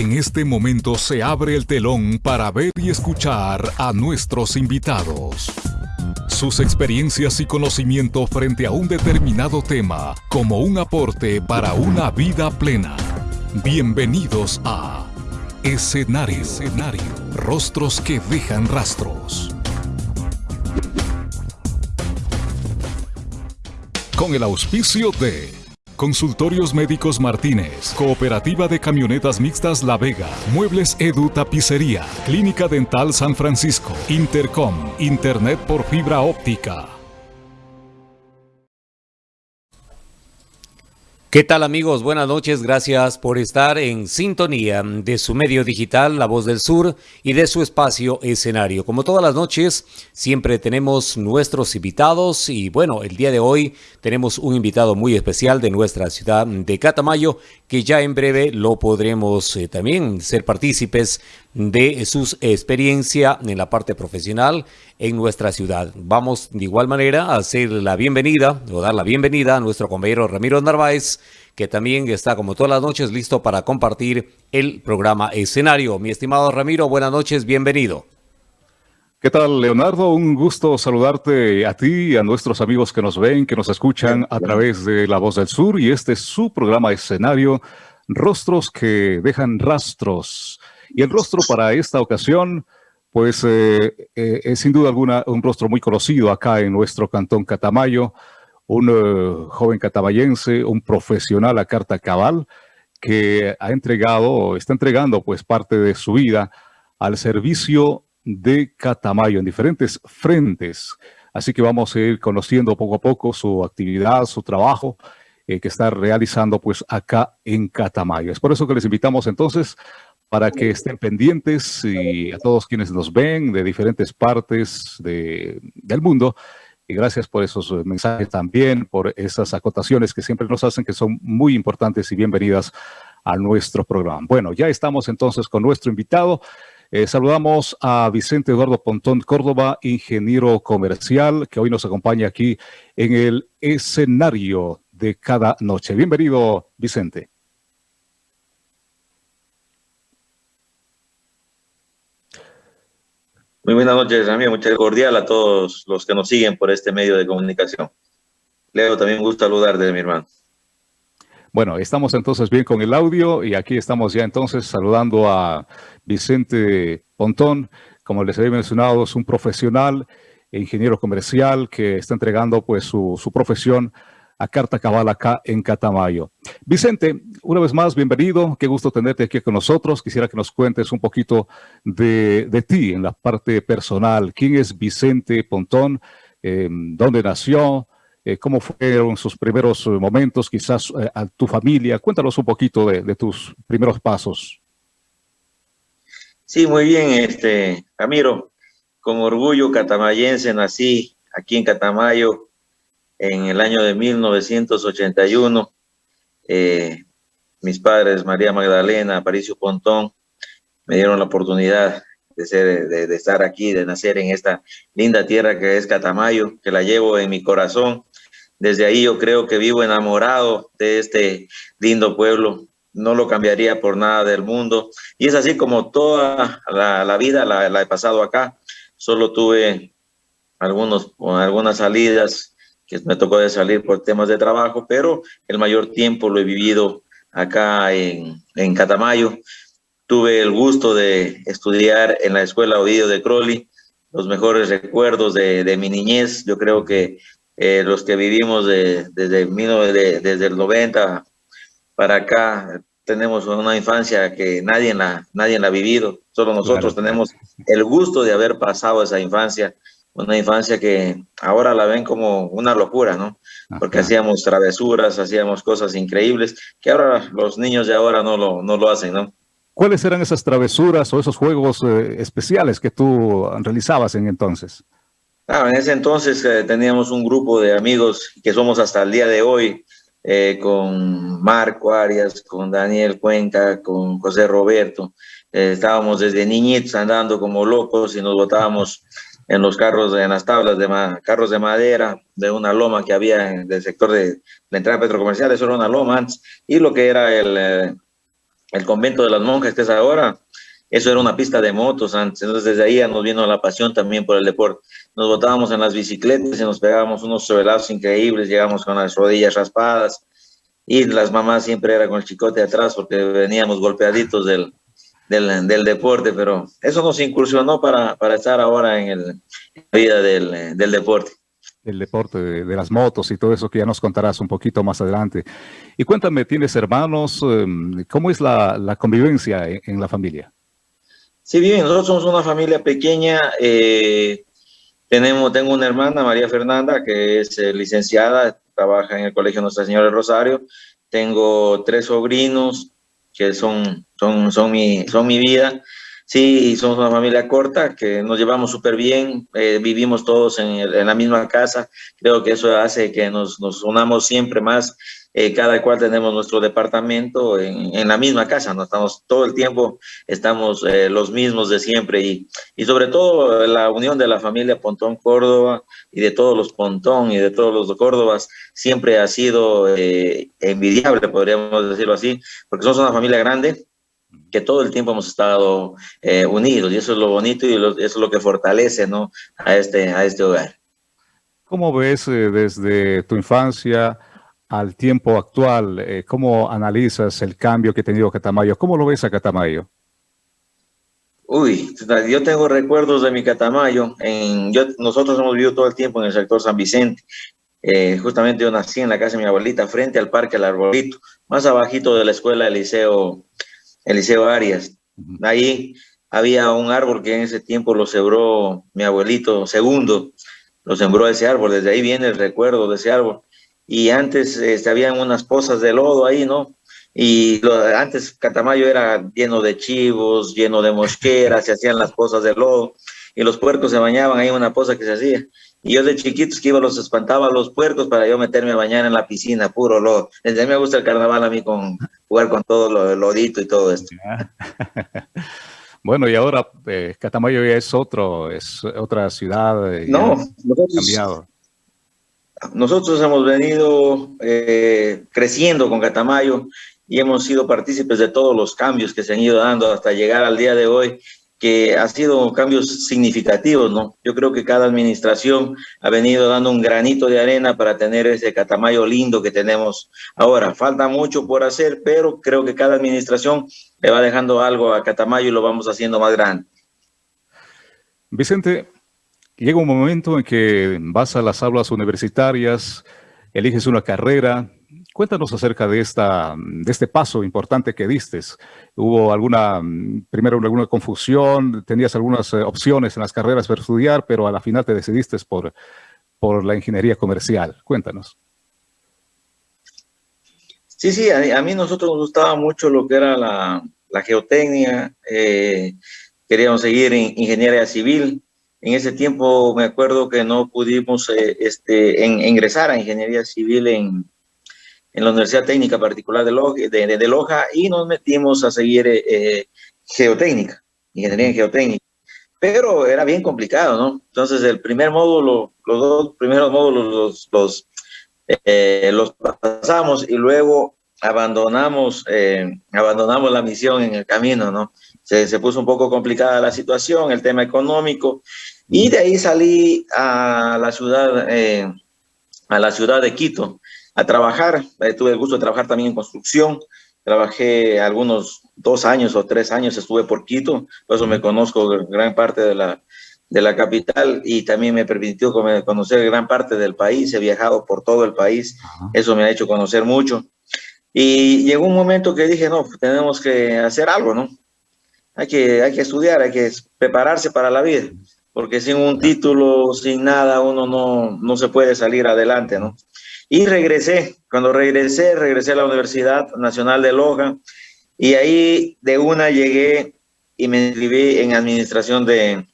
En este momento se abre el telón para ver y escuchar a nuestros invitados. Sus experiencias y conocimiento frente a un determinado tema como un aporte para una vida plena. Bienvenidos a Escenario. Rostros que dejan rastros. Con el auspicio de Consultorios Médicos Martínez, Cooperativa de Camionetas Mixtas La Vega, Muebles Edu Tapicería, Clínica Dental San Francisco, Intercom, Internet por fibra óptica. ¿Qué tal amigos? Buenas noches, gracias por estar en sintonía de su medio digital La Voz del Sur y de su espacio escenario. Como todas las noches, siempre tenemos nuestros invitados y bueno, el día de hoy tenemos un invitado muy especial de nuestra ciudad de Catamayo que ya en breve lo podremos eh, también ser partícipes de su experiencia en la parte profesional en nuestra ciudad. Vamos de igual manera a hacer la bienvenida o dar la bienvenida a nuestro compañero Ramiro Narváez, que también está como todas las noches listo para compartir el programa escenario. Mi estimado Ramiro, buenas noches, bienvenido. ¿Qué tal, Leonardo? Un gusto saludarte a ti y a nuestros amigos que nos ven, que nos escuchan a través de La Voz del Sur y este es su programa escenario, Rostros que dejan rastros. Y el rostro para esta ocasión, pues eh, eh, es sin duda alguna un rostro muy conocido acá en nuestro cantón Catamayo, un eh, joven catamayense, un profesional a carta cabal, que ha entregado, está entregando pues parte de su vida al servicio de Catamayo en diferentes frentes. Así que vamos a ir conociendo poco a poco su actividad, su trabajo que está realizando pues acá en Catamayo. Es por eso que les invitamos entonces para que estén pendientes y a todos quienes nos ven de diferentes partes del mundo. Y gracias por esos mensajes también, por esas acotaciones que siempre nos hacen, que son muy importantes y bienvenidas a nuestro programa. Bueno, ya estamos entonces con nuestro invitado. Eh, saludamos a Vicente Eduardo Pontón Córdoba, ingeniero comercial, que hoy nos acompaña aquí en el escenario de cada noche. Bienvenido, Vicente. Muy buenas noches, amigo. Muchas cordial a todos los que nos siguen por este medio de comunicación. Leo, también gusto saludarte, mi hermano. Bueno, estamos entonces bien con el audio y aquí estamos ya entonces saludando a Vicente Pontón. Como les había mencionado, es un profesional, ingeniero comercial que está entregando pues su, su profesión a Carta Cabal acá en Catamayo. Vicente, una vez más, bienvenido. Qué gusto tenerte aquí con nosotros. Quisiera que nos cuentes un poquito de, ti en la parte personal. ¿Quién es Vicente Pontón? Em, ¿Dónde nació? Eh, ¿Cómo fueron sus primeros momentos? Quizás eh, a tu familia. Cuéntanos un poquito de, tus primeros pasos. Sí, muy bien, este, Ramiro. Con orgullo catamayense nací aquí en Catamayo, en el año de 1981. Eh, mis padres, María Magdalena, Aparicio Pontón, me dieron la oportunidad de, ser, de, estar aquí, de nacer en esta linda tierra que es Catamayo, que la llevo en mi corazón. Desde ahí yo creo que vivo enamorado de este lindo pueblo. No lo cambiaría por nada del mundo. Y es así como toda la, vida la, la, he pasado acá. Solo tuve algunos, algunas salidas que me tocó de salir por temas de trabajo, pero el mayor tiempo lo he vivido acá en, en Catamayo. Tuve el gusto de estudiar en la Escuela Ovidio de Crowley, los mejores recuerdos de, de mi niñez. Yo creo que eh, los que vivimos de, desde, desde el 90 para acá tenemos una infancia que nadie la, nadie la ha vivido. Solo nosotros tenemos el gusto de haber pasado esa infancia una infancia que ahora la ven como una locura, ¿no? Porque hacíamos travesuras, hacíamos cosas increíbles que ahora los niños de ahora no lo, no lo hacen, ¿no? ¿Cuáles eran esas travesuras o esos juegos eh, especiales que tú realizabas en entonces? Ah, en ese entonces eh, teníamos un grupo de amigos que somos hasta el día de hoy, eh, con Marco Arias, con Daniel Cuenca, con José Roberto. estábamos desde niñitos andando como locos y nos botábamos en los carros, en las tablas de carros de madera, de una loma que había en el sector de la entrada petrocomercial, eso era una loma antes, y lo que era el, eh, el convento de las monjas que es ahora, eso era una pista de motos antes, entonces desde ahí nos vino la pasión también por el deporte. Nos botábamos en las bicicletas y nos pegábamos unos sobelados increíbles, llegamos con las rodillas raspadas. Y las mamás siempre eran con el chicote atrás porque veníamos golpeaditos del, del, del deporte, pero eso nos incursionó para, para estar ahora en, el, la vida del, del deporte el deporte de, las motos y todo eso que ya nos contarás un poquito más adelante. Y cuéntame, ¿tienes hermanos? Em, ¿Cómo es la, la convivencia en, la familia? Sí, bien, nosotros somos una familia pequeña. Eh, tenemos, tengo una hermana, María Fernanda, que es eh, licenciada, trabaja en el Colegio Nuestra Señora del Rosario. Tengo tres sobrinos que son, son, son, mi, son mi vida. Sí, somos una familia corta, que nos llevamos súper bien, eh, vivimos todos en, en, la misma casa. Creo que eso hace que nos, nos unamos siempre más. Eh, cada cual tenemos nuestro departamento en, en, la misma casa, no estamos todo el tiempo, estamos eh, los mismos de siempre y, y sobre todo la unión de la familia Pontón Córdoba y de todos los Pontón y de todos los Córdobas siempre ha sido eh, envidiable, podríamos decirlo así, porque somos una familia grande, que todo el tiempo hemos estado eh, unidos y eso es lo bonito y lo, eso es lo que fortalece ¿no? a, este, a este hogar. ¿Cómo ves eh, desde tu infancia al tiempo actual? Eh, ¿Cómo analizas el cambio que ha tenido Catamayo? ¿Cómo lo ves a Catamayo? Uy, yo tengo recuerdos de mi Catamayo. En, yo, nosotros hemos vivido todo el tiempo en el sector San Vicente. Eh, justamente yo nací en la casa de mi abuelita, frente al Parque El Arbolito, más abajito de la escuela del Liceo Eliseo Arias. Ahí había un árbol que en ese tiempo lo sembró mi abuelito segundo, lo sembró ese árbol, desde ahí viene el recuerdo de ese árbol. Y antes este, habían unas pozas de lodo ahí, ¿no? Y lo, antes Catamayo era lleno de chivos, lleno de mosqueras, se hacían las pozas de lodo y los puercos se bañaban ahí en una poza que se hacía. Y yo de chiquitos que iba los espantaba a los puercos para yo meterme a bañar en la piscina, puro lodo. Desde ahí me gusta el carnaval a mí con jugar con todo lo lodito y todo esto. Bueno, y ahora eh, Catamayo ya es otro, es otra ciudad. Eh, no, nosotros, cambiado. Nosotros hemos venido eh, creciendo con Catamayo y hemos sido partícipes de todos los cambios que se han ido dando hasta llegar al día de hoy que ha sido cambios significativos, ¿no? Yo creo que cada administración ha venido dando un granito de arena para tener ese catamayo lindo que tenemos ahora. Falta mucho por hacer, pero creo que cada administración le va dejando algo a Catamayo y lo vamos haciendo más grande. Vicente, llega un momento en que vas a las aulas universitarias, eliges una carrera, Cuéntanos acerca de, esta, de este paso importante que diste. ¿Hubo alguna, primero alguna confusión? ¿Tenías algunas eh, opciones en las carreras para estudiar, pero a la final te decidiste por, por la ingeniería comercial? Cuéntanos. Sí, sí, a, mí nosotros nos gustaba mucho lo que era la, la geotecnia. Eh, queríamos seguir en ingeniería civil. En ese tiempo me acuerdo que no pudimos eh, este, ingresar a ingeniería civil en, en la Universidad Técnica Particular de Loja, de, Loja y nos metimos a seguir eh, eh, geotécnica, ingeniería en geotécnica. Pero era bien complicado, ¿no? Entonces el primer módulo, los dos primeros módulos los, los, pasamos y luego abandonamos, abandonamos la misión en el camino, ¿no? Se, se, puso un poco complicada la situación, el tema económico, y de ahí salí a la ciudad, eh, a la ciudad de Quito, a trabajar. Eh, tuve el gusto de trabajar también en construcción. Trabajé algunos dos años o tres años, estuve por Quito, por eso me conozco gran parte de la, de la capital y también me permitió conocer gran parte del país. He viajado por todo el país, eso me ha hecho conocer mucho. Y llegó un momento que dije, no, tenemos que hacer algo, ¿no? Hay que, hay que estudiar, hay que prepararse para la vida, porque sin un título, sin nada, uno no, no se puede salir adelante, ¿no? Y regresé, cuando regresé, regresé a la Universidad Nacional de Loja y ahí de una llegué y me inscribí en administración de,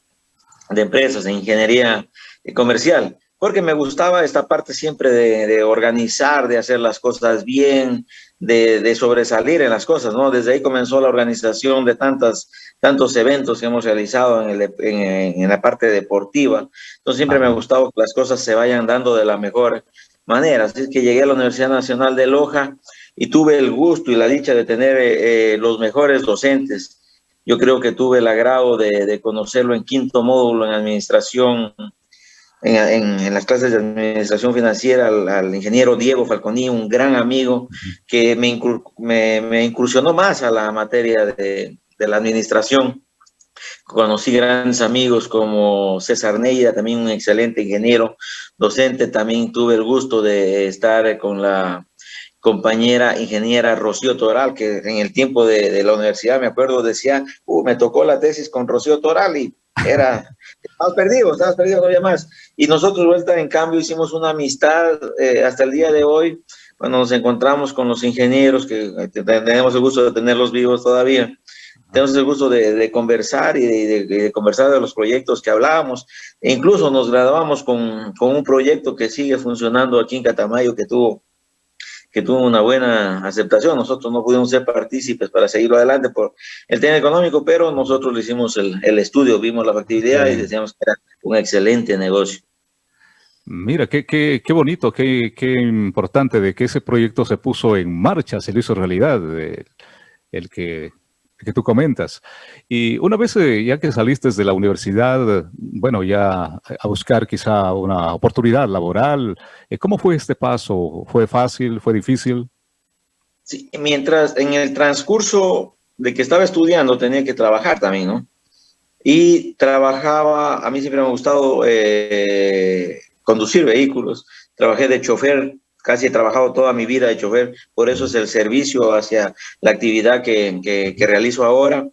de empresas, en ingeniería comercial, porque me gustaba esta parte siempre de, de organizar, de hacer las cosas bien, de, de, sobresalir en las cosas, ¿no? Desde ahí comenzó la organización de tantas, tantos eventos que hemos realizado en, el, en, en la parte deportiva. Entonces siempre me ha gustado que las cosas se vayan dando de la mejor manera. Así es que llegué a la Universidad Nacional de Loja y tuve el gusto y la dicha de tener eh, los mejores docentes. Yo creo que tuve el agrado de, conocerlo en quinto módulo en administración, en, las clases de administración financiera, al, ingeniero Diego Falconi, un gran amigo que me, me, incursionó más a la materia de, de la administración. Conocí grandes amigos como César Neira, también un excelente ingeniero, docente. También tuve el gusto de estar con la compañera ingeniera Rocío Toral, que en el tiempo de, la universidad, me acuerdo, decía, uh, me tocó la tesis con Rocío Toral y era, estabas perdido, estabas perdido, no había más. Y nosotros, vuelta en cambio, hicimos una amistad eh, hasta el día de hoy, cuando nos encontramos con los ingenieros, que eh, tenemos el gusto de tenerlos vivos todavía, tenemos el gusto de, conversar y de, conversar de los proyectos que hablábamos. E incluso nos graduamos con, con un proyecto que sigue funcionando aquí en Catamayo, que tuvo que tuvo una buena aceptación. Nosotros no pudimos ser partícipes para seguirlo adelante por el tema económico, pero nosotros le hicimos el, el estudio, vimos la factibilidad y decíamos que era un excelente negocio. Mira, qué, qué, qué bonito, qué, qué, importante de que ese proyecto se puso en marcha, se lo hizo realidad, el que que tú comentas. Y una vez eh, ya que saliste de la universidad, bueno, ya a buscar quizá una oportunidad laboral, eh, ¿cómo fue este paso? ¿Fue fácil? ¿Fue difícil? Sí, mientras en el transcurso de que estaba estudiando tenía que trabajar también, ¿no? Y trabajaba, a mí siempre me ha gustado eh, conducir vehículos, trabajé de chofer casi he trabajado toda mi vida de chofer, por eso es el servicio hacia la actividad que, que, realizo ahora.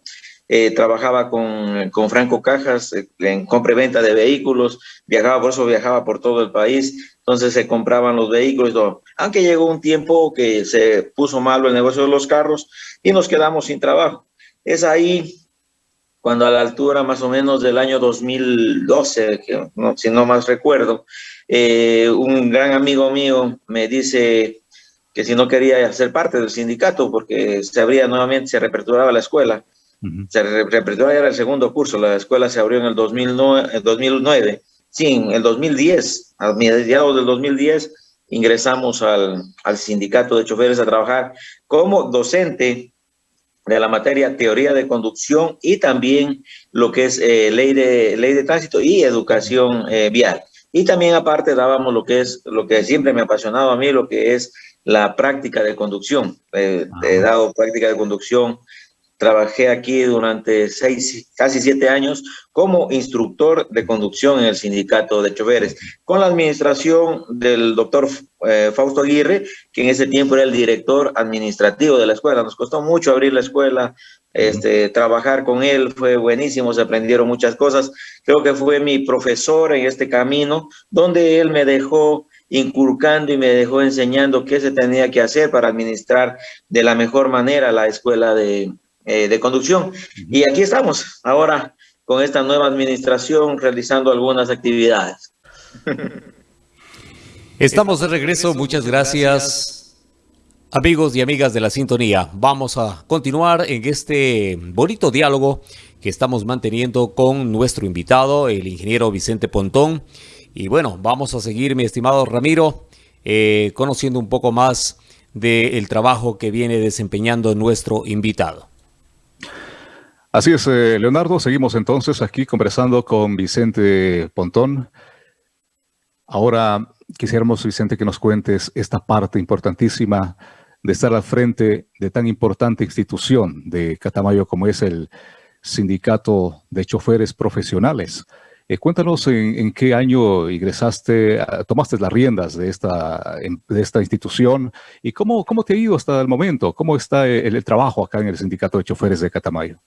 Eh, trabajaba con, con, Franco Cajas eh, en compra y venta de vehículos, viajaba, por eso viajaba por todo el país, entonces se compraban los vehículos y todo. Aunque llegó un tiempo que se puso malo el negocio de los carros y nos quedamos sin trabajo. Es ahí cuando a la altura más o menos del año 2012, que no, si no más recuerdo, eh, un gran amigo mío me dice que si no quería ser parte del sindicato porque se abría nuevamente, se reaperturaba la escuela. Se reaperturaba ya el segundo curso, la escuela se abrió en el 2009, 2009. Sí, en el 2010, a mediados del 2010, ingresamos al, al sindicato de choferes a trabajar como docente de la materia teoría de conducción y también lo que es eh, ley, de, ley de tránsito y educación eh, vial. Y también aparte dábamos lo que es, lo que siempre me ha apasionado a mí, lo que es la práctica de conducción. Eh, he dado práctica de conducción Trabajé aquí durante seis, casi siete años como instructor de conducción en el sindicato de choferes, con la administración del doctor eh, Fausto Aguirre, que en ese tiempo era el director administrativo de la escuela. Nos costó mucho abrir la escuela, este, trabajar con él fue buenísimo, se aprendieron muchas cosas. Creo que fue mi profesor en este camino, donde él me dejó inculcando y me dejó enseñando qué se tenía que hacer para administrar de la mejor manera la escuela de, eh, de conducción. Y aquí estamos ahora con esta nueva administración realizando algunas actividades. Estamos de regreso, muchas gracias. Amigos y amigas de la sintonía, vamos a continuar en este bonito diálogo que estamos manteniendo con nuestro invitado, el ingeniero Vicente Pontón. Y bueno, vamos a seguir, mi estimado Ramiro, eh, conociendo un poco más del trabajo que viene desempeñando nuestro invitado. Así es, eh, Leonardo. Seguimos entonces aquí conversando con Vicente Pontón. Ahora quisiéramos, Vicente, que nos cuentes esta parte importantísima de estar al frente de tan importante institución de Catamayo como es el Sindicato de Choferes Profesionales. Eh, cuéntanos en, qué año ingresaste, ah, tomaste las riendas de esta, de esta institución y cómo, cómo te ha ido hasta el momento, cómo está el trabajo acá en el Sindicato de Choferes de Catamayo.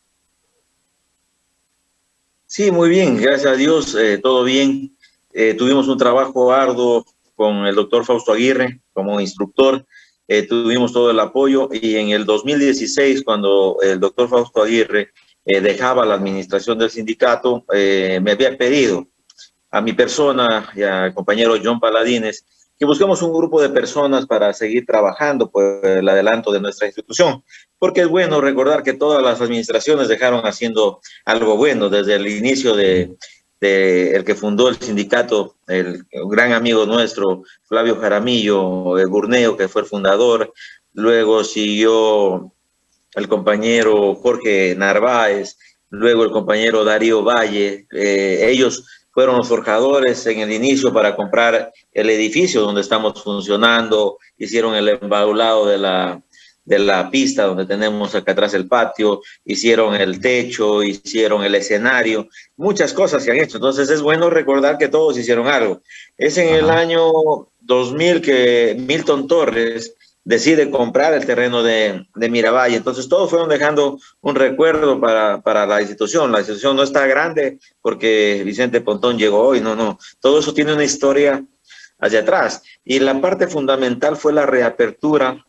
Sí, muy bien, gracias a Dios, eh, todo bien. Eh, tuvimos un trabajo arduo con el doctor Fausto Aguirre como instructor, eh, tuvimos todo el apoyo y en el 2016, cuando el doctor Fausto Aguirre dejaba la administración del sindicato, me había pedido a mi persona y al compañero John Paladines que busquemos un grupo de personas para seguir trabajando por el adelanto de nuestra institución, porque es bueno recordar que todas las administraciones dejaron haciendo algo bueno desde el inicio de, el que fundó el sindicato, el, gran amigo nuestro, Flavio Jaramillo, el Burneo, que fue el fundador, luego siguió el compañero Jorge Narváez, luego el compañero Darío Valle. Eh, ellos fueron los forjadores en el inicio para comprar el edificio donde estamos funcionando, hicieron el embaulado de la, de la pista donde tenemos acá atrás el patio, hicieron el techo, hicieron el escenario, muchas cosas se han hecho. Entonces es bueno recordar que todos hicieron algo. Es en el año 2000 que Milton Torres decide comprar el terreno de, de Miravalle. Entonces todos fueron dejando un recuerdo para, para, la institución. La institución no está grande porque Vicente Pontón llegó hoy, no, no. Todo eso tiene una historia hacia atrás. Y la parte fundamental fue la reapertura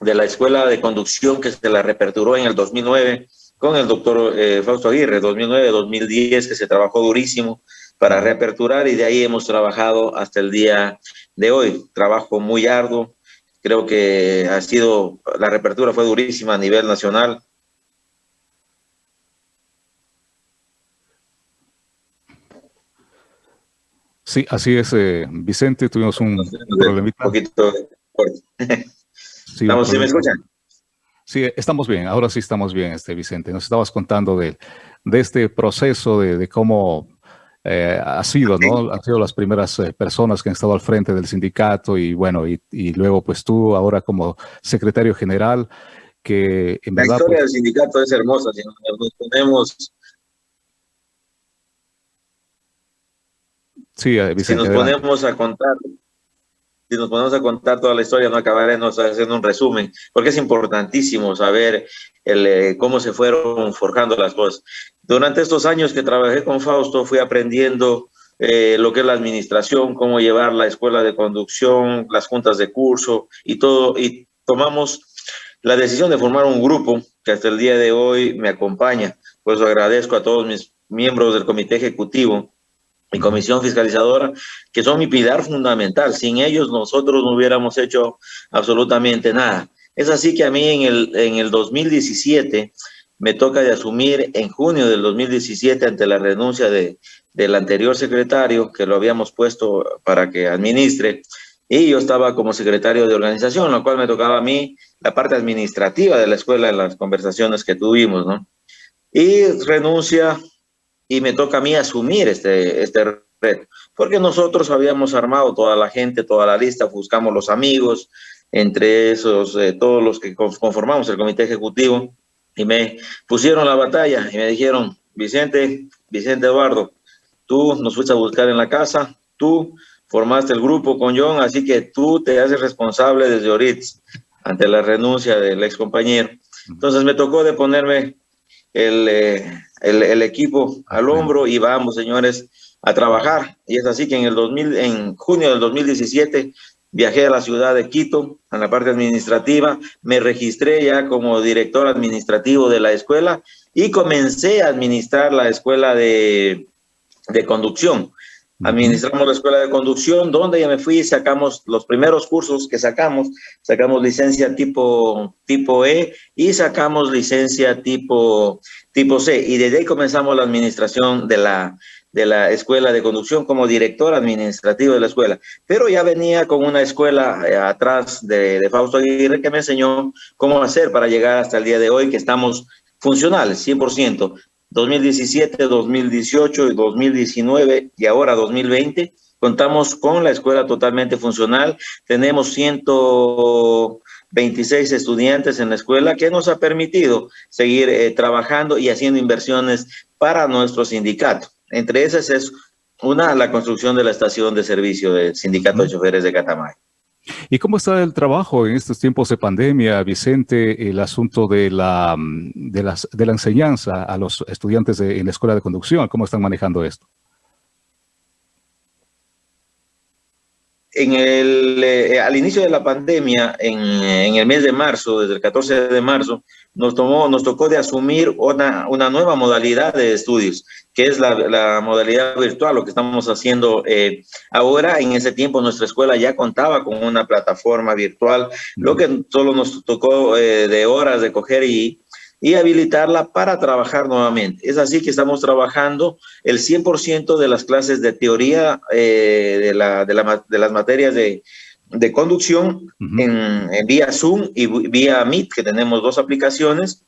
de la escuela de conducción que se la reaperturó en el 2009 con el doctor eh, Fausto Aguirre, 2009-2010, que se trabajó durísimo para reaperturar y de ahí hemos trabajado hasta el día de hoy. Trabajo muy arduo, Creo que ha sido, la reapertura fue durísima a nivel nacional. Sí, así es, eh, Vicente, tuvimos un problemita. Un poquito sí, ¿Estamos, ¿sí me escuchan? Sí, estamos bien, ahora sí estamos bien, este Vicente. Nos estabas contando de, de este proceso de, de cómo eh, ha sido, ¿no? Han sido las primeras eh, personas que han estado al frente del sindicato y bueno, y, luego pues tú ahora como secretario general, que en La historia pues del sindicato es hermosa, si nos ponemos... Sí, eh, Vicente, Si nos ponemos a contar, si nos ponemos a contar toda la historia, no acabaremos haciendo un resumen, porque es importantísimo saber el, cómo se fueron forjando las cosas. Durante estos años que trabajé con Fausto, fui aprendiendo eh, lo que es la administración, cómo llevar la escuela de conducción, las juntas de curso y todo, y tomamos la decisión de formar un grupo que hasta el día de hoy me acompaña. Por eso agradezco a todos mis miembros del comité ejecutivo y comisión fiscalizadora, que son mi pilar fundamental. Sin ellos nosotros no hubiéramos hecho absolutamente nada. Es así que a mí en el, en el 2017 me toca de asumir en junio del 2017 ante la renuncia de, del anterior secretario que lo habíamos puesto para que administre y yo estaba como secretario de organización, lo cual me tocaba a mí la parte administrativa de la escuela en las conversaciones que tuvimos, ¿no? Y renuncia y me toca a mí asumir este, este reto, porque nosotros habíamos armado toda la gente, toda la lista, buscamos los amigos, entre esos, eh, todos los que conformamos el comité ejecutivo, y me pusieron la batalla y me dijeron, Vicente, Vicente Eduardo, tú nos fuiste a buscar en la casa, tú formaste el grupo con John, así que tú te haces responsable desde ahorita ante la renuncia del ex compañero. Entonces me tocó de ponerme el, eh, el, el, equipo al hombro y vamos, señores, a trabajar. Y es así que en el 2000, en junio del 2017 Viajé a la ciudad de Quito, a la parte administrativa, me registré ya como director administrativo de la escuela y comencé a administrar la escuela de, de conducción. Administramos la escuela de conducción, donde ya me fui y sacamos los primeros cursos que sacamos. Sacamos licencia tipo, tipo E y sacamos licencia tipo, tipo C. Y desde ahí comenzamos la administración de la, de la escuela de conducción como director administrativo de la escuela, pero ya venía con una escuela eh, atrás de, de, Fausto Aguirre que me enseñó cómo hacer para llegar hasta el día de hoy que estamos funcionales, 100%, 2017, 2018, 2019 y ahora 2020, contamos con la escuela totalmente funcional, tenemos 126 estudiantes en la escuela que nos ha permitido seguir eh, trabajando y haciendo inversiones para nuestro sindicato. Entre esas es una, la construcción de la estación de servicio del Sindicato de Choferes de Catamayo. ¿Y cómo está el trabajo en estos tiempos de pandemia, Vicente, el asunto de la, de las, de la enseñanza a los estudiantes de, en la escuela de conducción? ¿Cómo están manejando esto? En el, eh, al inicio de la pandemia, en, el mes de marzo, desde el 14 de marzo, nos, tomó, nos tocó de asumir una, una nueva modalidad de estudios, que es la, la modalidad virtual, lo que estamos haciendo eh, ahora. En ese tiempo nuestra escuela ya contaba con una plataforma virtual, lo que solo nos tocó eh, de horas de coger y, y habilitarla para trabajar nuevamente. Es así que estamos trabajando el 100% de las clases de teoría eh, de, la, de, la, de, las materias de, de conducción en, vía Zoom y vía Meet, que tenemos dos aplicaciones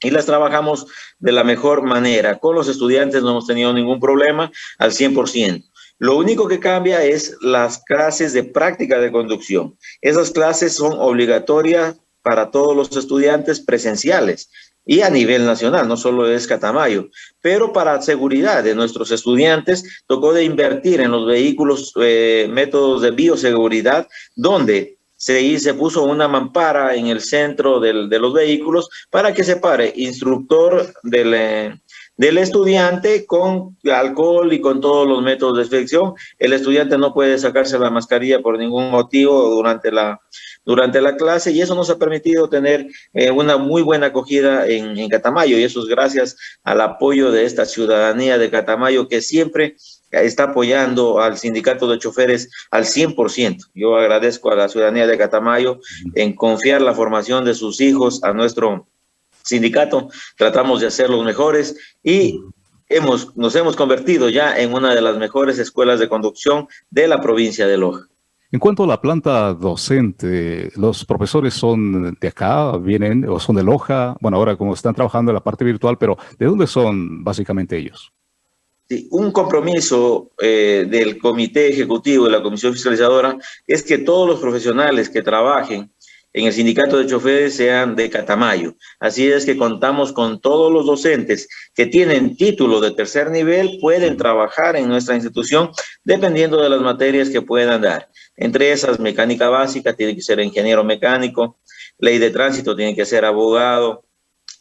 y las trabajamos de la mejor manera. Con los estudiantes no hemos tenido ningún problema al 100%. Lo único que cambia es las clases de práctica de conducción. Esas clases son obligatorias para todos los estudiantes presenciales y a nivel nacional, no solo es Catamayo, pero para seguridad de nuestros estudiantes tocó de invertir en los vehículos, eh, métodos de bioseguridad, donde se, puso una mampara en el centro de los vehículos para que se pare. Instructor del, eh, del estudiante con alcohol y con todos los métodos de desinfección. El estudiante no puede sacarse la mascarilla por ningún motivo durante la, durante la clase y eso nos ha permitido tener eh, una muy buena acogida en, en, Catamayo y eso es gracias al apoyo de esta ciudadanía de Catamayo que siempre está apoyando al sindicato de choferes al 100%. Yo agradezco a la ciudadanía de Catamayo en confiar la formación de sus hijos a nuestro sindicato. Tratamos de hacer los mejores y hemos, nos hemos convertido ya en una de las mejores escuelas de conducción de la provincia de Loja. En cuanto a la planta docente, ¿los profesores son de acá, vienen o son de Loja? Bueno, ahora como están trabajando en la parte virtual, pero ¿de dónde son básicamente ellos? Sí, un compromiso eh, del comité ejecutivo de la comisión fiscalizadora es que todos los profesionales que trabajen en el sindicato de choferes sean de Catamayo. Así es que contamos con todos los docentes que tienen título de tercer nivel, pueden trabajar en nuestra institución dependiendo de las materias que puedan dar. Entre esas, mecánica básica, tiene que ser ingeniero mecánico, ley de tránsito, tiene que ser abogado,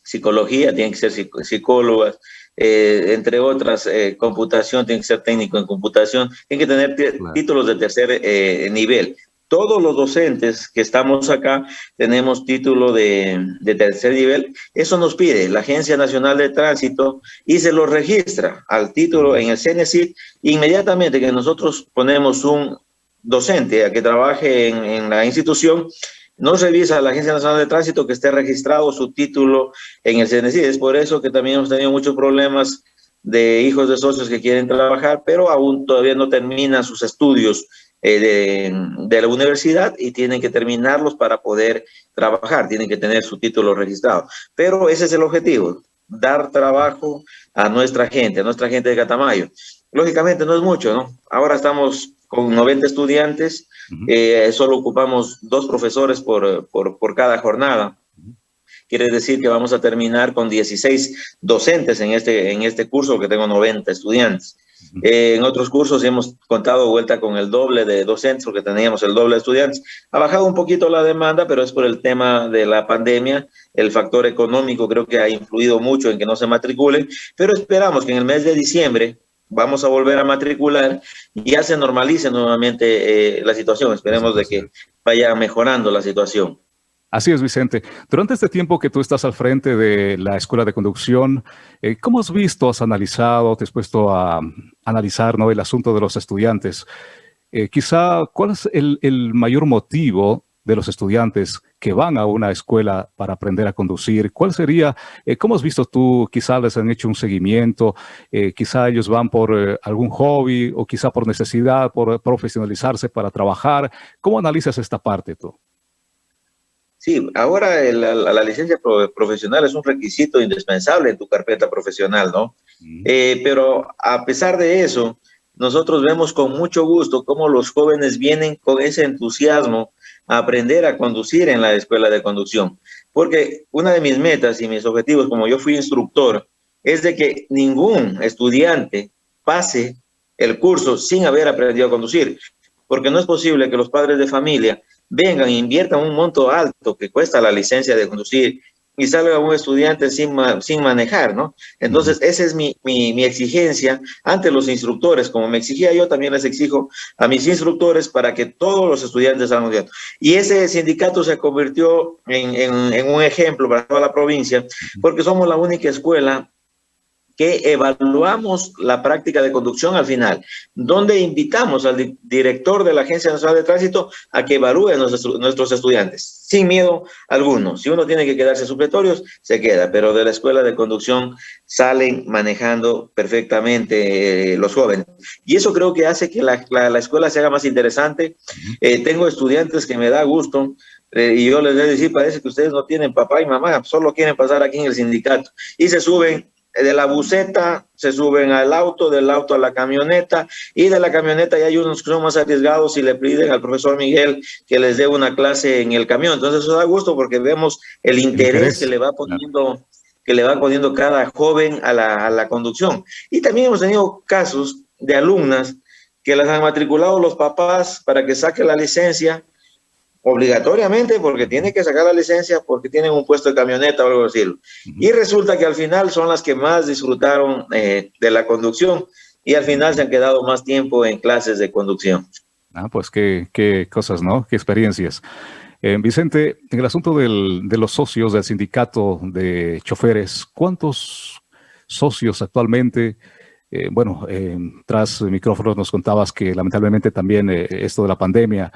psicología, tiene que ser psicólogas, eh, entre otras, eh, computación, tiene que ser técnico en computación, tiene que tener títulos de tercer eh, nivel. Todos los docentes que estamos acá tenemos título de, tercer nivel. Eso nos pide la Agencia Nacional de Tránsito y se lo registra al título en el CNCIT. Inmediatamente que nosotros ponemos un docente a que trabaje en, la institución, nos revisa la Agencia Nacional de Tránsito que esté registrado su título en el CNC. Es por eso que también hemos tenido muchos problemas de hijos de socios que quieren trabajar, pero aún todavía no terminan sus estudios eh, de, de, la universidad y tienen que terminarlos para poder trabajar, tienen que tener su título registrado. Pero ese es el objetivo, dar trabajo a nuestra gente, a nuestra gente de Catamayo. Lógicamente no es mucho, ¿no? Ahora estamos con 90 estudiantes, eh, solo ocupamos dos profesores por, por, por, cada jornada. Quiere decir que vamos a terminar con 16 docentes en este, en este curso, que tengo 90 estudiantes. Eh, en otros cursos hemos contado vuelta con el doble de docentes, porque teníamos el doble de estudiantes. Ha bajado un poquito la demanda, pero es por el tema de la pandemia. El factor económico creo que ha influido mucho en que no se matriculen, pero esperamos que en el mes de diciembre vamos a volver a matricular y ya se normalice nuevamente eh, la situación. Esperemos de que vaya mejorando la situación. Así es, Vicente. Durante este tiempo que tú estás al frente de la Escuela de Conducción, eh, ¿cómo has visto, has analizado, te has puesto a analizar ¿no? el asunto de los estudiantes? Eh, quizá, ¿cuál es el, mayor motivo de los estudiantes que van a una escuela para aprender a conducir? ¿Cuál sería, eh, cómo has visto tú, quizá les han hecho un seguimiento, quizá ellos van por algún hobby o quizá por necesidad, por profesionalizarse para trabajar? ¿Cómo analizas esta parte tú? Sí, ahora la, la, licencia profesional es un requisito indispensable en tu carpeta profesional, ¿no? pero a pesar de eso, nosotros vemos con mucho gusto cómo los jóvenes vienen con ese entusiasmo aprender a conducir en la escuela de conducción. Porque una de mis metas y mis objetivos, como yo fui instructor, es de que ningún estudiante pase el curso sin haber aprendido a conducir. Porque no es posible que los padres de familia vengan inviertan un monto alto que cuesta la licencia de conducir y salga un estudiante sin, sin manejar, ¿no? Entonces, esa es mi, mi, mi, exigencia ante los instructores, como me exigía yo, también les exijo a mis instructores para que todos los estudiantes salgan bien. Y ese sindicato se convirtió en, en, en un ejemplo para toda la provincia, porque somos la única escuela que evaluamos la práctica de conducción al final, donde invitamos al director de la Agencia Nacional de Tránsito a que evalúe a nuestros, estudiantes, sin miedo alguno. Si uno tiene que quedarse supletorios, se queda, pero de la escuela de conducción salen manejando perfectamente eh, los jóvenes. Y eso creo que hace que la, escuela se haga más interesante. Eh, tengo estudiantes que me da gusto eh, y yo les voy a decir, parece que ustedes no tienen papá y mamá, solo quieren pasar aquí en el sindicato. Y se suben de la buseta se suben al auto, del auto a la camioneta y de la camioneta ya hay unos que son más arriesgados y le piden al profesor Miguel que les dé una clase en el camión. Entonces eso da gusto porque vemos el interés, que le va poniendo que le va poniendo cada joven a la, a la conducción. Y también hemos tenido casos de alumnas que las han matriculado los papás para que saque la licencia obligatoriamente porque tiene que sacar la licencia porque tienen un puesto de camioneta o algo así. Y resulta que al final son las que más disfrutaron eh, de la conducción y al final se han quedado más tiempo en clases de conducción. Ah, pues qué, qué cosas, ¿no? Qué experiencias. Eh, Vicente, en el asunto del, de los socios del sindicato de choferes, ¿cuántos socios actualmente? Eh, bueno, tras micrófonos nos contabas que lamentablemente también esto de la pandemia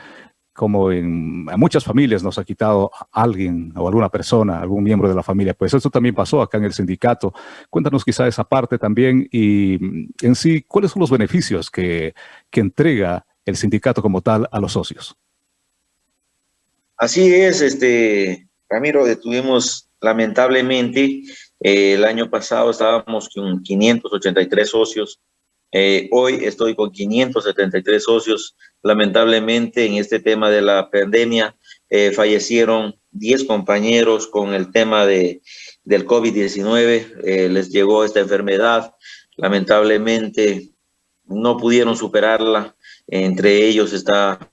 como en muchas familias nos ha quitado alguien o alguna persona, algún miembro de la familia. Pues eso también pasó acá en el sindicato. Cuéntanos quizá esa parte también y mm, en sí, ¿cuáles son los beneficios que, que entrega el sindicato como tal a los socios? Así es, este, Ramiro, tuvimos lamentablemente eh, el año pasado estábamos con 583 socios eh, hoy estoy con 573 socios. Lamentablemente, en este tema de la pandemia, eh, fallecieron 10 compañeros con el tema de, del COVID-19. Eh, les llegó esta enfermedad. Lamentablemente, no pudieron superarla. Entre ellos está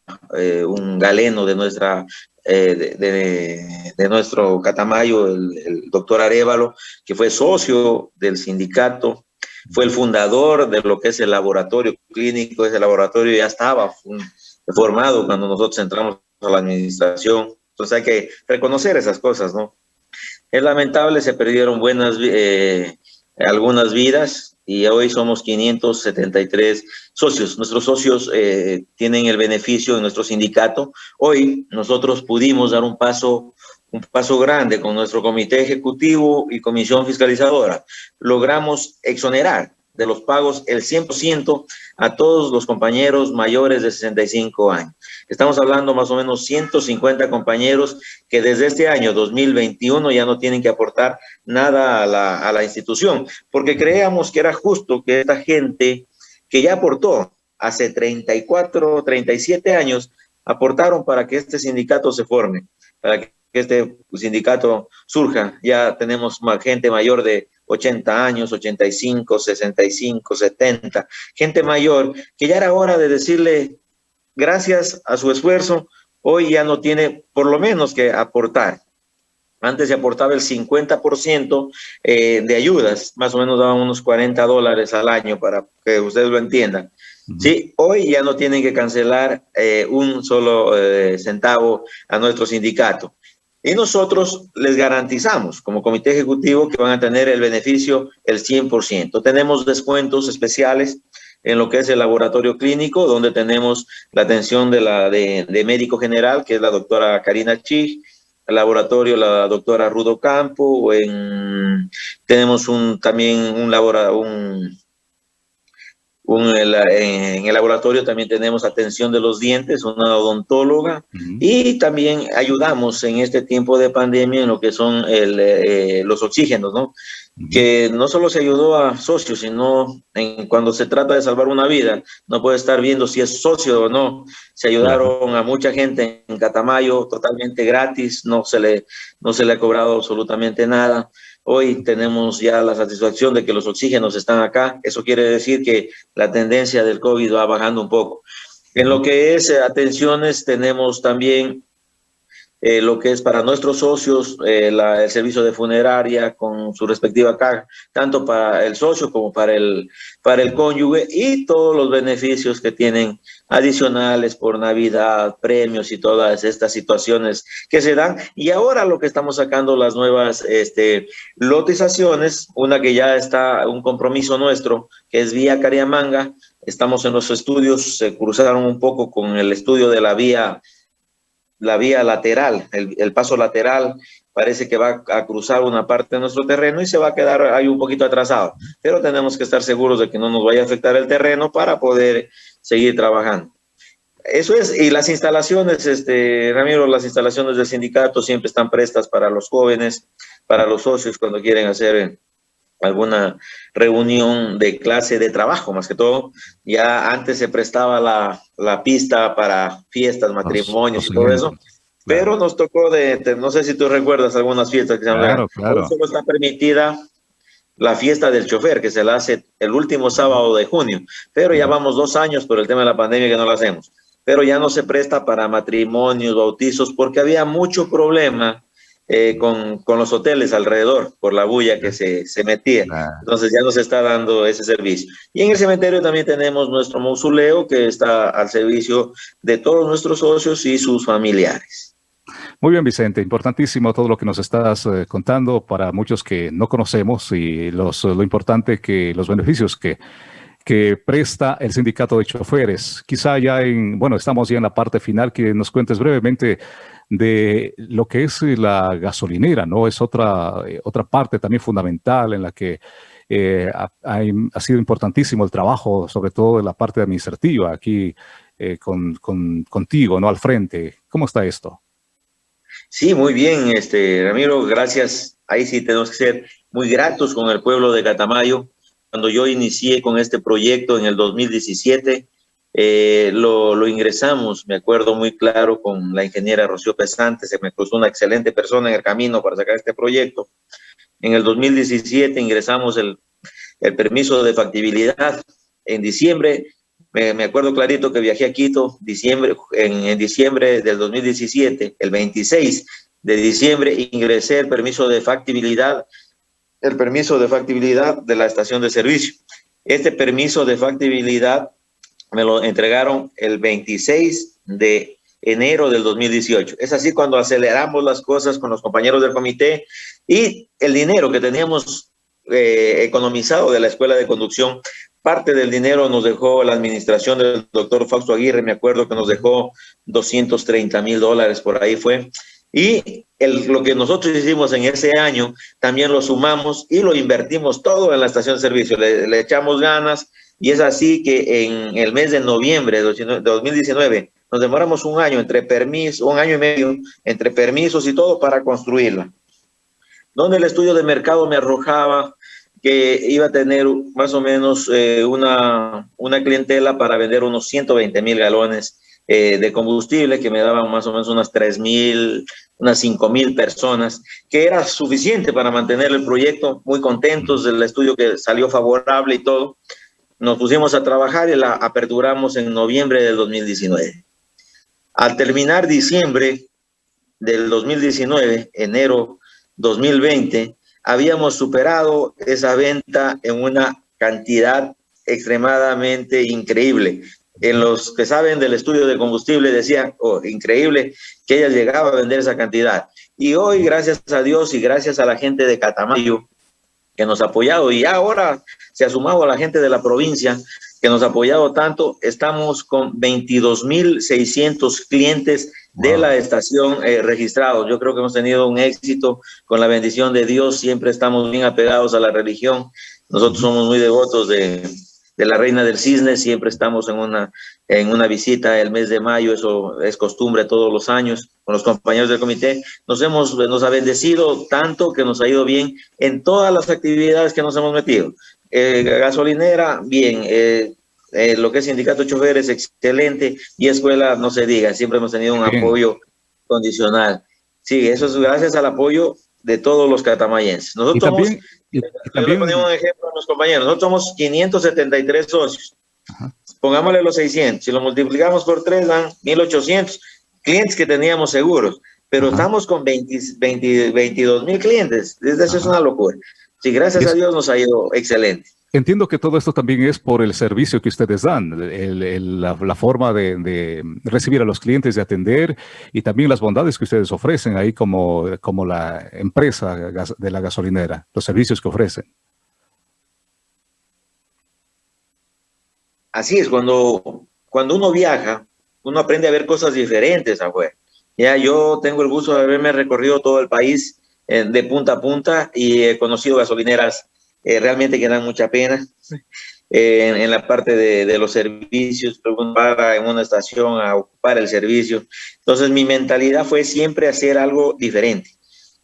un galeno de nuestra de, nuestro Catamayo, el, el, doctor Arevalo, que fue socio del sindicato fue el fundador de lo que es el laboratorio clínico. Ese laboratorio ya estaba formado cuando nosotros entramos a la administración. Entonces hay que reconocer esas cosas, ¿no? Es lamentable, se perdieron buenas, eh, algunas vidas y hoy somos 573 socios. Nuestros socios eh, tienen el beneficio de nuestro sindicato. Hoy nosotros pudimos dar un paso un paso grande con nuestro comité ejecutivo y comisión fiscalizadora. Logramos exonerar de los pagos el 100% a todos los compañeros mayores de 65 años. Estamos hablando más o menos 150 compañeros que desde este año 2021 ya no tienen que aportar nada a la, institución, porque creíamos que era justo que esta gente que ya aportó hace 34, 37 años, aportaron para que este sindicato se forme, para que que este sindicato surja. Ya tenemos más gente mayor de 80 años, 85, 65, 70, gente mayor, que ya era hora de decirle, gracias a su esfuerzo, hoy ya no tiene por lo menos que aportar. Antes se aportaba el 50% eh, de ayudas, más o menos daban unos 40 dólares al año para que ustedes lo entiendan. Sí, hoy ya no tienen que cancelar eh, un solo eh, centavo a nuestro sindicato. Y nosotros les garantizamos como comité ejecutivo que van a tener el beneficio el 100%. Tenemos descuentos especiales en lo que es el laboratorio clínico, donde tenemos la atención de, la, de, médico general, que es la doctora Karina Chig, el laboratorio la doctora Rudo Campo, en, tenemos un, también un, laboratorio, un en el laboratorio también tenemos atención de los dientes, una odontóloga, y también ayudamos en este tiempo de pandemia en lo que son eh, los oxígenos, ¿no? Que no solo se ayudó a socios, sino en, cuando se trata de salvar una vida, no puede estar viendo si es socio o no. Se ayudaron a mucha gente en Catamayo totalmente gratis, no se le, no se le ha cobrado absolutamente nada. Hoy tenemos ya la satisfacción de que los oxígenos están acá. Eso quiere decir que la tendencia del COVID va bajando un poco. En lo que es eh, atenciones, tenemos también eh, lo que es para nuestros socios eh, el servicio de funeraria con su respectiva caja, tanto para el socio como para el, para el cónyuge y todos los beneficios que tienen adicionales por Navidad, premios y todas estas situaciones que se dan. Y ahora lo que estamos sacando las nuevas este, lotizaciones, una que ya está un compromiso nuestro, que es vía Cariamanga, estamos en los estudios, se cruzaron un poco con el estudio de la vía la vía lateral, el, paso lateral parece que va a cruzar una parte de nuestro terreno y se va a quedar ahí un poquito atrasado. Pero tenemos que estar seguros de que no nos vaya a afectar el terreno para poder seguir trabajando. Eso es, y las instalaciones, este, Ramiro, las instalaciones del sindicato siempre están prestas para los jóvenes, para los socios cuando quieren hacer alguna reunión de clase de trabajo, más que todo. Ya antes se prestaba la, la pista para fiestas, matrimonios y todo eso, pero nos tocó de, no sé si tú recuerdas algunas fiestas que se claro, claro. Solo está permitida la fiesta del chofer, que se la hace el último sábado de junio, pero ya vamos dos años por el tema de la pandemia que no la hacemos. Pero ya no se presta para matrimonios, bautizos, porque había mucho problema eh, con, con, los hoteles alrededor por la bulla que se, se metía. Entonces ya nos está dando ese servicio. Y en el cementerio también tenemos nuestro mausoleo que está al servicio de todos nuestros socios y sus familiares. Muy bien, Vicente. Importantísimo todo lo que nos estás eh, contando para muchos que no conocemos y los, lo importante que los beneficios que que presta el sindicato de choferes. Quizá ya en, bueno, estamos ya en la parte final, que nos cuentes brevemente de lo que es la gasolinera, ¿no? Es otra, eh, otra parte también fundamental en la que eh, ha, sido importantísimo el trabajo, sobre todo en la parte administrativa, aquí eh, con, contigo, ¿no? Al frente. ¿Cómo está esto? Sí, muy bien, este, Ramiro, gracias. Ahí sí tenemos que ser muy gratos con el pueblo de Catamayo cuando yo inicié con este proyecto en el 2017, eh, lo, lo, ingresamos, me acuerdo muy claro, con la ingeniera Rocío Pesante, se me cruzó una excelente persona en el camino para sacar este proyecto. En el 2017 ingresamos el, el permiso de factibilidad. En diciembre, me, me, acuerdo clarito que viajé a Quito diciembre, en, en diciembre del 2017, el 26 de diciembre, ingresé el permiso de factibilidad el permiso de factibilidad de la estación de servicio. Este permiso de factibilidad me lo entregaron el 26 de enero del 2018. Es así cuando aceleramos las cosas con los compañeros del comité y el dinero que teníamos eh, economizado de la escuela de conducción, parte del dinero nos dejó la administración del doctor Fausto Aguirre, me acuerdo que nos dejó 230 mil dólares, por ahí fue. Y lo que nosotros hicimos en ese año, también lo sumamos y lo invertimos todo en la estación de servicio. Le, echamos ganas y es así que en el mes de noviembre de 2019 nos demoramos un año entre permisos, un año y medio entre permisos y todo para construirla. Donde el estudio de mercado me arrojaba que iba a tener más o menos eh, una, una clientela para vender unos 120 mil galones eh, de combustible que me daban más o menos unas 3 mil, unas 5 mil personas, que era suficiente para mantener el proyecto, muy contentos del estudio que salió favorable y todo. Nos pusimos a trabajar y la aperturamos en noviembre del 2019. Al terminar diciembre del 2019, enero 2020, habíamos superado esa venta en una cantidad extremadamente increíble en los que saben del estudio de combustible decían, oh, increíble que ella llegaba a vender esa cantidad. Y hoy, gracias a Dios y gracias a la gente de Catamayo que nos ha apoyado, y ahora se ha sumado a la gente de la provincia que nos ha apoyado tanto, estamos con 22.600 clientes de la estación eh, registrados. Yo creo que hemos tenido un éxito con la bendición de Dios, siempre estamos bien apegados a la religión. Nosotros somos muy devotos de, de la Reina del Cisne, siempre estamos en una, en una visita el mes de mayo, eso es costumbre todos los años con los compañeros del comité. Nos, hemos, nos ha bendecido tanto que nos ha ido bien en todas las actividades que nos hemos metido. Eh, gasolinera, bien, eh, eh, lo que es sindicato choferes, excelente, y escuela, no se diga, siempre hemos tenido un apoyo condicional. Sí, eso es gracias al apoyo de todos los catamayenses. Nosotros también, también... un ejemplo a los compañeros. Nosotros somos 573 socios. Pongámosle los 600. Si lo multiplicamos por 3, dan 1800 clientes que teníamos seguros. pero estamos con 20, 22 mil clientes. Eso es una locura. Sí, gracias a Dios nos ha ido excelente. Entiendo que todo esto también es por el servicio que ustedes dan, la, forma de, recibir a los clientes, de atender y también las bondades que ustedes ofrecen ahí como, como la empresa de la gasolinera, los servicios que ofrecen. Así es, cuando, cuando uno viaja, uno aprende a ver cosas diferentes afuera. Ya yo tengo el gusto de haberme recorrido todo el país eh, de punta a punta y he conocido gasolineras eh, realmente que dan mucha pena. Eh, en, la parte de, los servicios, para en una estación a ocupar el servicio. Entonces mi mentalidad fue siempre hacer algo diferente.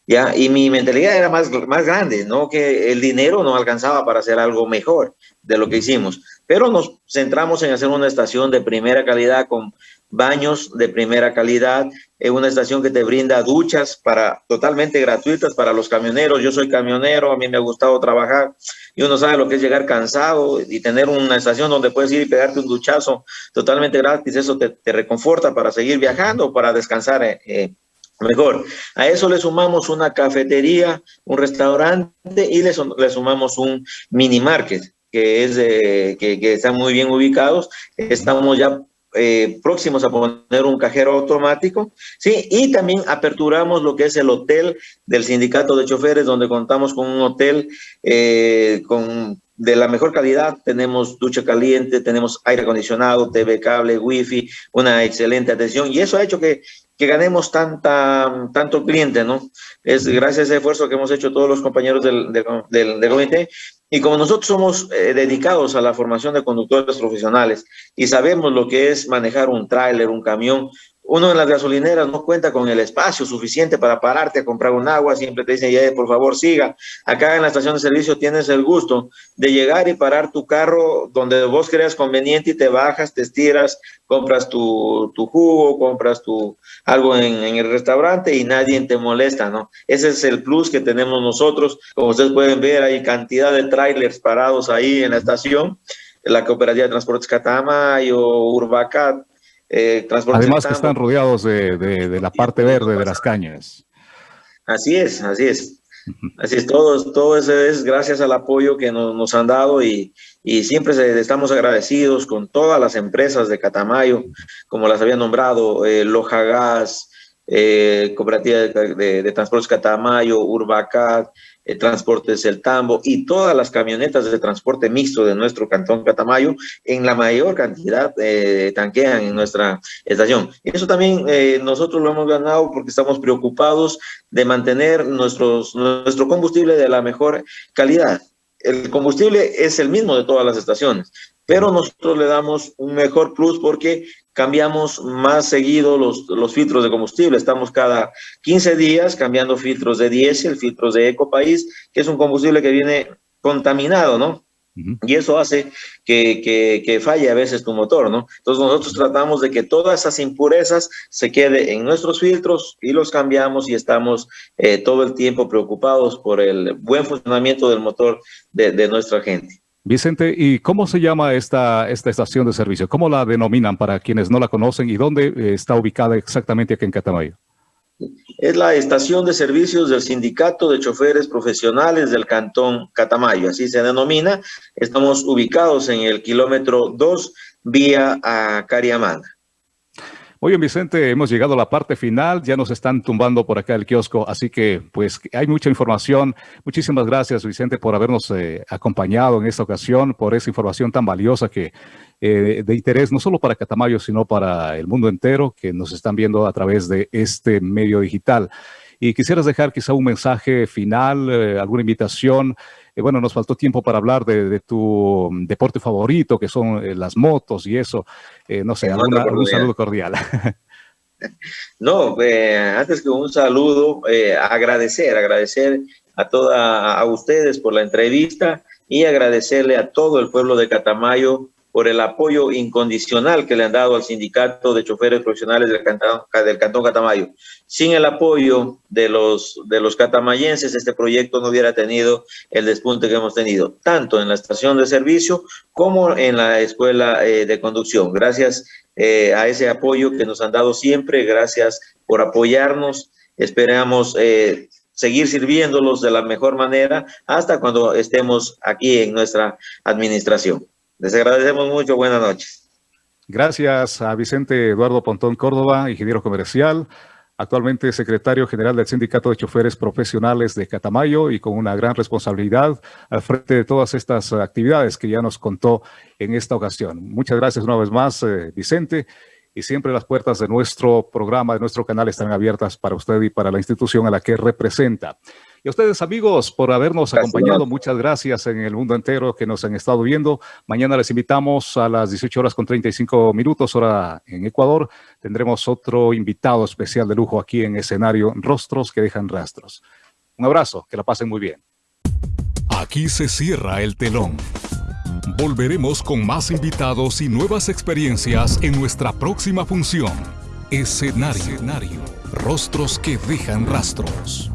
¿ya? Y mi mentalidad era más, más grande, ¿no? Que el dinero no alcanzaba para hacer algo mejor de lo que hicimos. Pero nos centramos en hacer una estación de primera calidad con baños de primera calidad, es una estación que te brinda duchas para totalmente gratuitas para los camioneros. Yo soy camionero, a mí me ha gustado trabajar y uno sabe lo que es llegar cansado y tener una estación donde puedes ir y pegarte un duchazo totalmente gratis. Eso te, reconforta para seguir viajando, para descansar eh, eh, mejor. A eso le sumamos una cafetería, un restaurante y le, sumamos un mini market que es que, que están muy bien ubicados. Estamos ya eh, próximos a poner un cajero automático, ¿sí? Y también aperturamos lo que es el hotel del sindicato de choferes, donde contamos con un hotel eh, con, de la mejor calidad. Tenemos ducha caliente, tenemos aire acondicionado, TV cable, wifi, una excelente atención. Y eso ha hecho que, que ganemos tanta, tanto cliente, ¿no? Es gracias a ese esfuerzo que hemos hecho todos los compañeros del, del, del, del comité y como nosotros somos eh, dedicados a la formación de conductores profesionales y sabemos lo que es manejar un tráiler, un camión, uno en las gasolineras no cuenta con el espacio suficiente para pararte a comprar un agua, siempre te dicen, ya, por favor, siga. Acá en la estación de servicio tienes el gusto de llegar y parar tu carro donde vos creas conveniente y te bajas, te estiras, compras tu, tu jugo, compras tu algo en, en, el restaurante y nadie te molesta, ¿no? Ese es el plus que tenemos nosotros. Como ustedes pueden ver, hay cantidad de trailers parados ahí en la estación. La Cooperativa de Transportes Catamayo, Urbacat, eh, Además que están rodeados de, la parte verde de las cañas. Así es, así es. Así es, todo, todo eso es gracias al apoyo que nos, han dado y, siempre estamos agradecidos con todas las empresas de Catamayo, como las había nombrado, eh, Loja Gas, eh, Cooperativa de, de, Transportes Catamayo, Urbacat, eh, Transportes El Tambo y todas las camionetas de transporte mixto de nuestro cantón Catamayo en la mayor cantidad eh, tanquean en nuestra estación. Eso también eh, nosotros lo hemos ganado porque estamos preocupados de mantener nuestro combustible de la mejor calidad. El combustible es el mismo de todas las estaciones, pero nosotros le damos un mejor plus porque cambiamos más seguido los, los filtros de combustible. Estamos cada 15 días cambiando filtros de diésel, filtros de Ecopaís, que es un combustible que viene contaminado, ¿no? Y eso hace que, que, que, falle a veces tu motor, ¿no? Entonces nosotros tratamos de que todas esas impurezas se queden en nuestros filtros y los cambiamos y estamos eh, todo el tiempo preocupados por el buen funcionamiento del motor de, de nuestra gente. Vicente, ¿y cómo se llama esta, esta estación de servicio? ¿Cómo la denominan para quienes no la conocen y dónde eh, está ubicada exactamente aquí en Catamayo? Es la estación de servicios del Sindicato de Choferes Profesionales del Cantón Catamayo, así se denomina. Estamos ubicados en el kilómetro 2 vía a Cariamanga. Muy bien, Vicente, hemos llegado a la parte final, ya nos están tumbando por acá el kiosco, así que pues hay mucha información. Muchísimas gracias, Vicente, por habernos eh, acompañado en esta ocasión, por esa información tan valiosa que eh, de interés no solo para Catamayo, sino para el mundo entero que nos están viendo a través de este medio digital. Y quisieras dejar quizá un mensaje final, eh, alguna invitación eh, bueno, nos faltó tiempo para hablar de, tu mm, deporte favorito, que son eh, las motos y eso. Eh, no sé, algún saludo cordial. No, antes que un saludo, agradecer, agradecer a toda a ustedes por la entrevista y agradecerle a todo el pueblo de Catamayo por el apoyo incondicional que le han dado al sindicato de choferes profesionales del Cantón, Catamayo. Sin el apoyo de los, de los catamayenses, este proyecto no hubiera tenido el despunte que hemos tenido, tanto en la estación de servicio como en la escuela eh, de conducción. Gracias eh, a ese apoyo que nos han dado siempre. Gracias por apoyarnos. Esperamos eh, seguir sirviéndolos de la mejor manera hasta cuando estemos aquí en nuestra administración. Les agradecemos mucho. Buenas noches. Gracias a Vicente Eduardo Pontón Córdoba, ingeniero comercial, actualmente secretario general del Sindicato de Choferes Profesionales de Catamayo y con una gran responsabilidad al frente de todas estas actividades que ya nos contó en esta ocasión. Muchas gracias una vez más, eh, Vicente, y siempre las puertas de nuestro programa, de nuestro canal están abiertas para usted y para la institución a la que representa. Y a ustedes, amigos, por habernos acompañado. Muchas gracias en el mundo entero que nos han estado viendo. Mañana les invitamos a las 18 horas con 35 minutos, hora en Ecuador. Tendremos otro invitado especial de lujo aquí en escenario Rostros que dejan rastros. Un abrazo, que la pasen muy bien. Aquí se cierra el telón. Volveremos con más invitados y nuevas experiencias en nuestra próxima función. Escenario. Escenario. Rostros que dejan rastros.